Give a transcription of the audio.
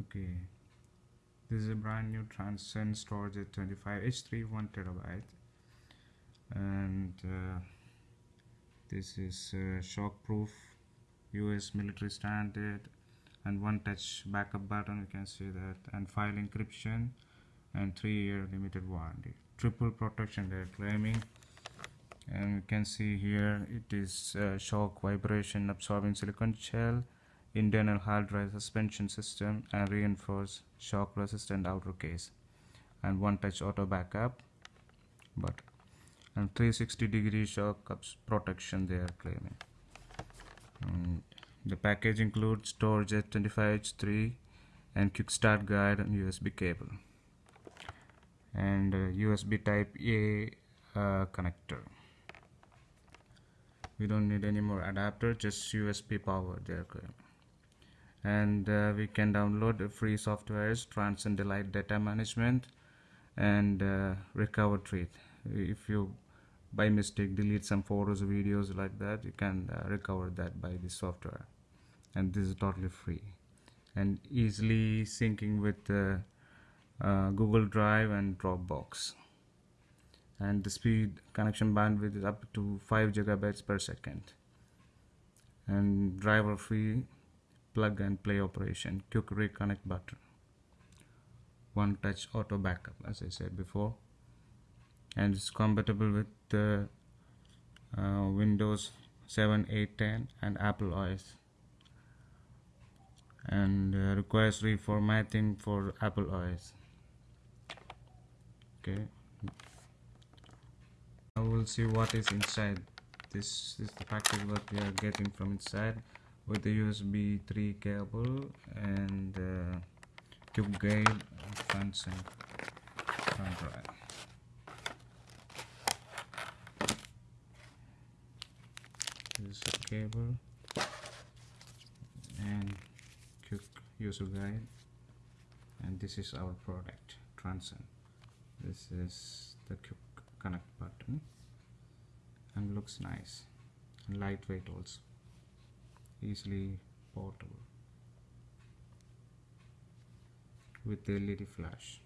okay. This is a brand new transcend StoreJet 25 h3 1 terabyte. And uh, this is uh, shock proof us military standard and one touch backup button you can see that and file encryption and three year limited warranty. Triple protection they're claiming. And you can see here it is uh, shock vibration absorbing silicon shell internal hard drive suspension system and reinforced shock resistant outer case. And one touch auto backup but and 360 degree shock protection they are claiming. And the package includes StoreJet 25H3 and quick start guide and USB cable. And uh, USB type A uh, connector. We don't need any more adapter just USB power there and uh, we can download free softwares Transcend Elite data management and uh, recover treat if you by mistake delete some photos or videos like that you can uh, recover that by this software. And this is totally free. And easily syncing with uh, uh, Google Drive and Dropbox. And the speed connection bandwidth is up to 5 gigabytes per second. And driver free plug and play operation. Quick reconnect button. One touch auto backup as I said before. And it's compatible with the uh, Windows 7 8 10 and Apple OS and uh, requires reformatting for Apple OS okay. Now we'll see what is inside. This is the package what we are getting from inside with the USB 3 cable and uh, tube and front drive. This is a cable and quick user guide. And this is our product Transcend. This is the quick connect button and looks nice. And lightweight also easily portable with LED flash